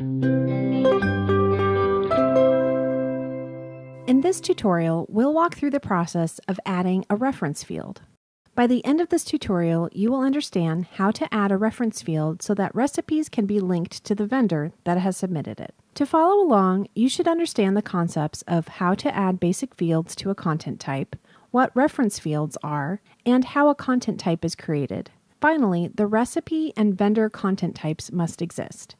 In this tutorial, we'll walk through the process of adding a reference field. By the end of this tutorial, you will understand how to add a reference field so that recipes can be linked to the vendor that has submitted it. To follow along, you should understand the concepts of how to add basic fields to a content type, what reference fields are, and how a content type is created. Finally, the recipe and vendor content types must exist.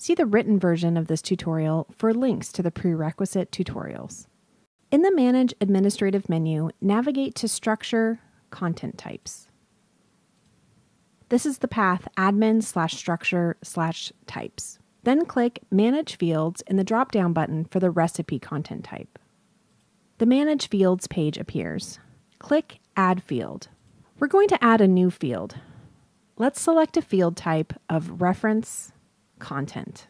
See the written version of this tutorial for links to the prerequisite tutorials. In the Manage Administrative menu, navigate to Structure, Content Types. This is the path admin slash structure slash types. Then click Manage Fields in the drop-down button for the recipe content type. The Manage Fields page appears. Click Add Field. We're going to add a new field. Let's select a field type of Reference Content,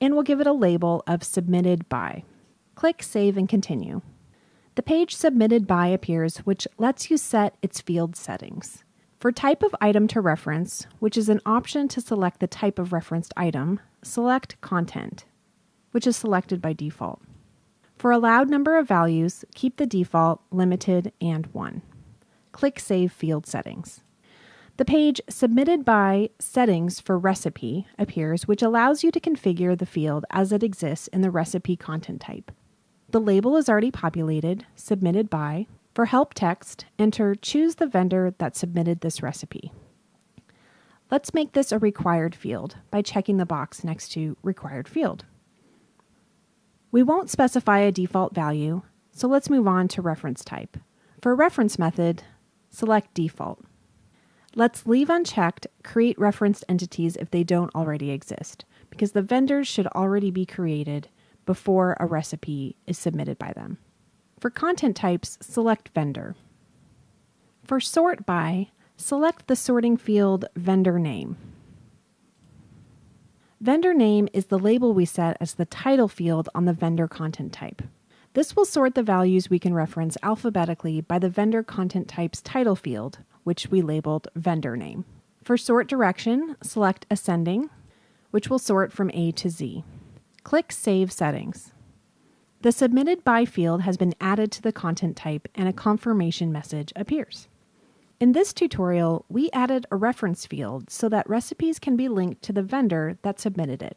and we'll give it a label of Submitted By. Click Save and Continue. The page Submitted By appears, which lets you set its field settings. For type of item to reference, which is an option to select the type of referenced item, select Content, which is selected by default. For allowed number of values, keep the default limited and 1. Click Save Field Settings. The page Submitted by Settings for Recipe appears, which allows you to configure the field as it exists in the recipe content type. The label is already populated, submitted by. For help text, enter choose the vendor that submitted this recipe. Let's make this a required field by checking the box next to required field. We won't specify a default value, so let's move on to reference type. For reference method, select default. Let's leave unchecked create referenced entities if they don't already exist, because the vendors should already be created before a recipe is submitted by them. For content types, select vendor. For sort by, select the sorting field vendor name. Vendor name is the label we set as the title field on the vendor content type. This will sort the values we can reference alphabetically by the vendor content type's title field, which we labeled vendor name. For sort direction, select ascending, which will sort from A to Z. Click Save Settings. The Submitted By field has been added to the content type and a confirmation message appears. In this tutorial, we added a reference field so that recipes can be linked to the vendor that submitted it.